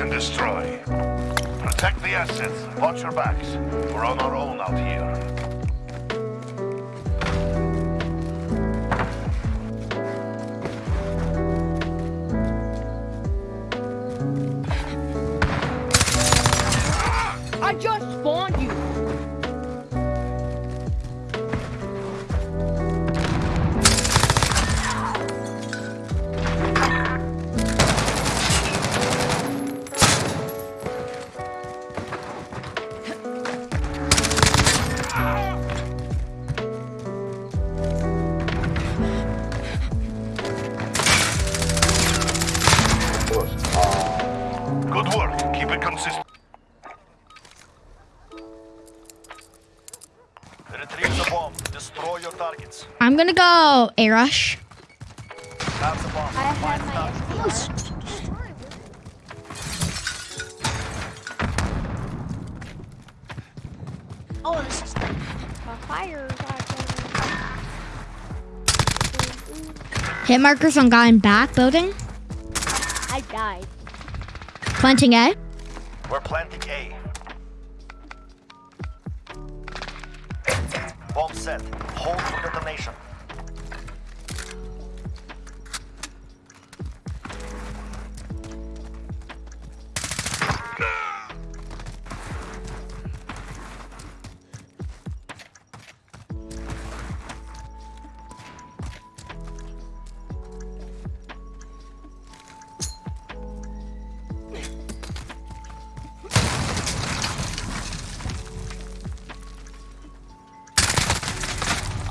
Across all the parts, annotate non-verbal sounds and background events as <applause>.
And destroy. Protect the assets. Watch your backs. We're on our own out here. Gonna go A rush. Have the bomb. I have my target. Oh, this is My fire Hit markers on guy in back building. I died. Planting A. We're planting A. Bomb set. Hold for detonation.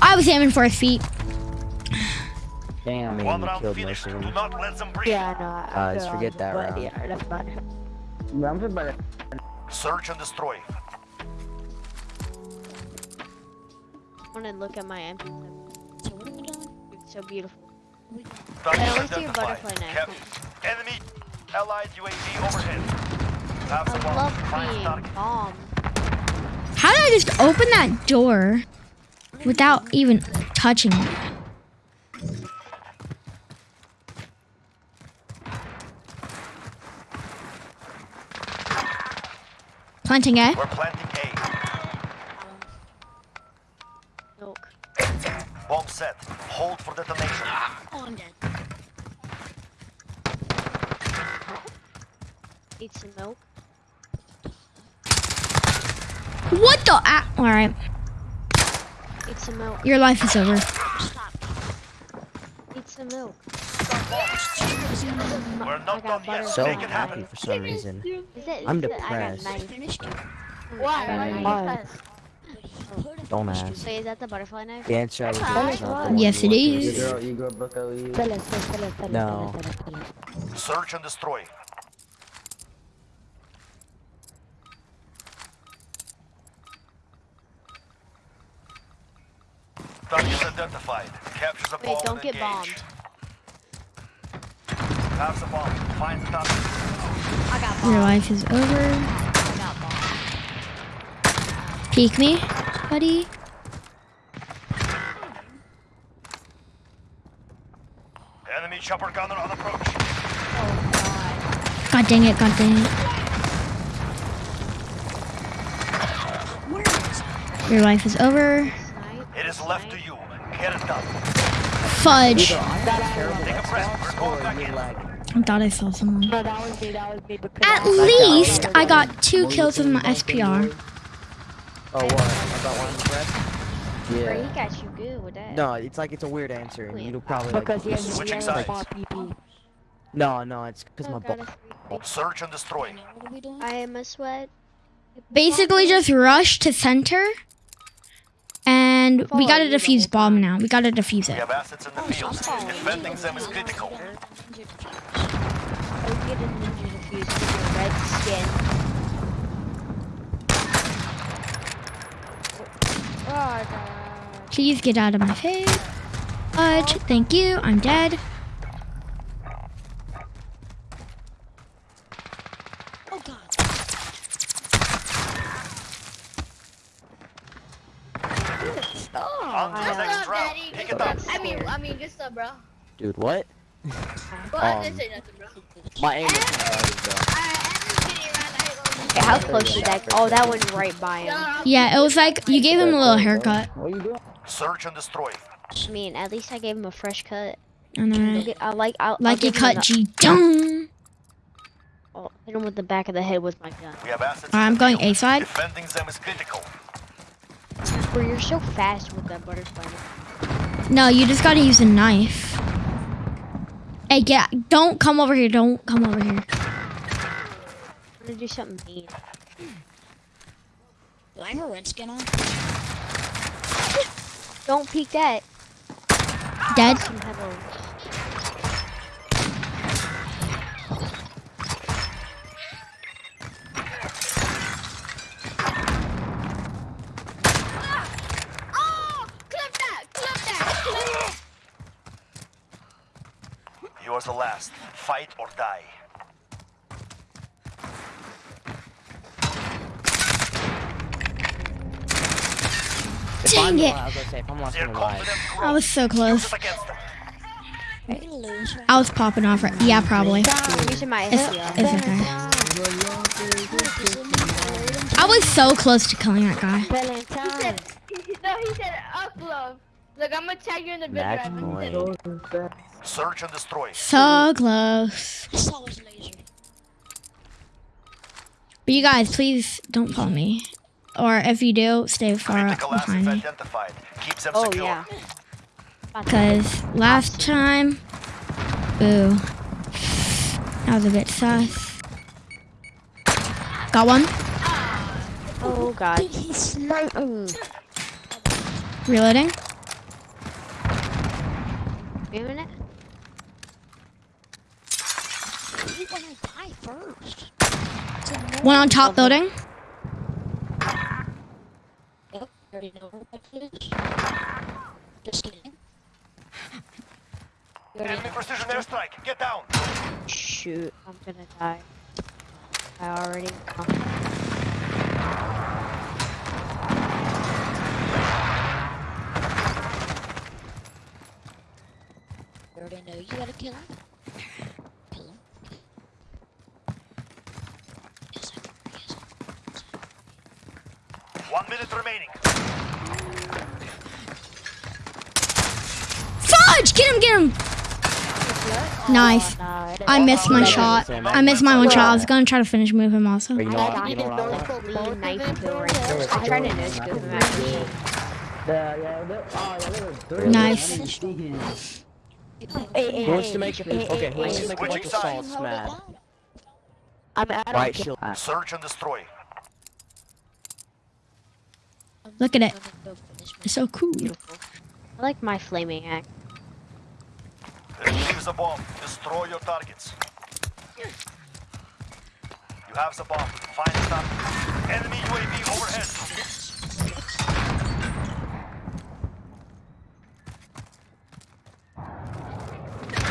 I was aiming for his feet. Damn, One man, you round killed finished. most of Do them. not let them breathe. Yeah, no. I Uh, just forget that but round. Yeah, that's fine. I'm Search and destroy. I want to look at my MP. So what are we doing? It's so beautiful. Target I wanna see your butterfly knife. Cap- Enemy allied UAV overhead. Have the I bomb. love Find being target. bombed. How did I just open that door without even touching it? Planting A. We're planting A. Milk. Bomb set. Hold for detonation. Oh, I'm dead. Eat some milk. What the? Ah, all right, Eat some milk. your life is over. Stop. Eat some milk. We're not got done yet. butter. so Make it happy for some reason. Is it? I'm is I depressed. Finished it. Why? Why? Don't ask. Wait, is that the butterfly knife? The answer I was not the Yes, you it want. is. No. Search and destroy. Target identified. Capture the bomb. Wait, don't get engage. bombed. Have the bomb. Find the target. I got Your life is over. I got bombed. Peek me, buddy. Enemy chopper gunner on approach. Oh god. God dang it, god dang it. Where is it? Your life is over. It is left to you. Get it done. Fudge. Either I got terrible Take a breath. We're going back in. Lag. I thought I saw someone. No, that was me, that was me. Because At I least I got two kills with my SPR. Oh, what? I got one breath? Bro, he got you good with that. No, it's like it's a weird answer, and you'll probably like. Because he has, he Switching has sides. more PP. No, no, it's because my Oh, ball. Oh, search and destroy. What are we doing? I am a sweat. Basically, just rush to center. And we gotta defuse bomb now. We gotta defuse We it. have assets in the oh, field. Defending them is critical. Get a ninja defuse with your red skin. Oh, God. Please get out of my face. Fudge, thank you. I'm dead. On to the next round. Pick it up. I mean, I mean, just uh, bro. Dude, what? Well, I Um, didn't say nothing, bro. My aim is not. Okay, how close did that? Oh, that went right by him. Yeah, it was like you gave him a little haircut. What are you doing? Search and destroy. I mean, at least I gave him a fresh cut. I know, I'll right? I like. I'll, I'll Like you cut G. <laughs> Dung. I'll hit him with the back of the head with my gun. We have assets. I'm going. A side. Defending them is critical. Bro, you're so fast with that butterfly. knife. No, you just gotta use a knife. Hey, get! Don't come over here. Don't come over here. I'm gonna do something mean. Do I have a red skin on? Don't peek that. Dead. Some headlines. Oh! Clip that! Clip that! You are the last. Fight or die. Dang it. I was gonna say, if I'm lost, Their I'm alive. confidence I grows. was so close. it against them. We're gonna lose. right? I was popping off. Right. Yeah, probably. I'm using my It's, it's okay. I was so close to killing that guy. Valentine. No, he said up love. Look, I'm gonna tag you in the video. Max Evan. He said point. Search and destroy. So close. I saw his laser. But you guys, please don't follow me. Or if you do, stay far Critical assets behind me. identified. Keep them Oh secure. yeah. Because last time, boo. That was a bit sus. Got one. Oh god. Dude, he's smart. Reloading. Wait a minute. You wanna die first. One on top building. Yep, already know where that is. Just kidding. Enemy precision airstrike. Get down. Shoot, I'm gonna die. I already know. You already know you gotta kill him. Kill him. Yes, I can. Yes. One minute remaining. Fudge! Get him! Get him! Nice. Nah, I missed my shot. I missed my one shot. I was gonna try to finish move him also. You know I what? You know what I want? Lead knife kill right now. I'm trying to no him actually. Yeah, yeah, they- oh, yeah, they were- Nice. Hey, hey, Who wants hey, to make hey, okay? hey, Who wants to make a Switching sides. salt smash? I'm out Right of shield. Search and destroy. Look at it. Gonna go for this one. It's so cool. I like my flaming axe. Retrieve the bomb. Destroy your targets. You have the bomb. Find the target. Enemy UAV overhead.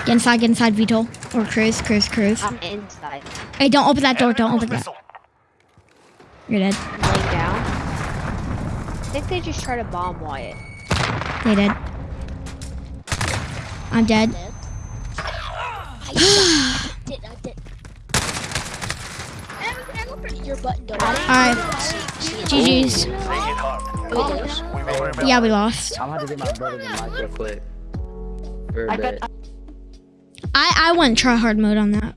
Get inside, get inside, Vito. Or Cruz, Cruz, Cruz. I'm inside. Hey, don't open that door. Enemy Don't open that. missile. You're dead. Think they just try to bomb Wyatt. They did. I'm dead. Dead. I did. I did. Hit your button, don't Alright. GG's. They hit hard. lose. We will remember. Yeah, we lost. I'm gonna do my brother in micro quick. For a I got. I, I went try hard mode on that.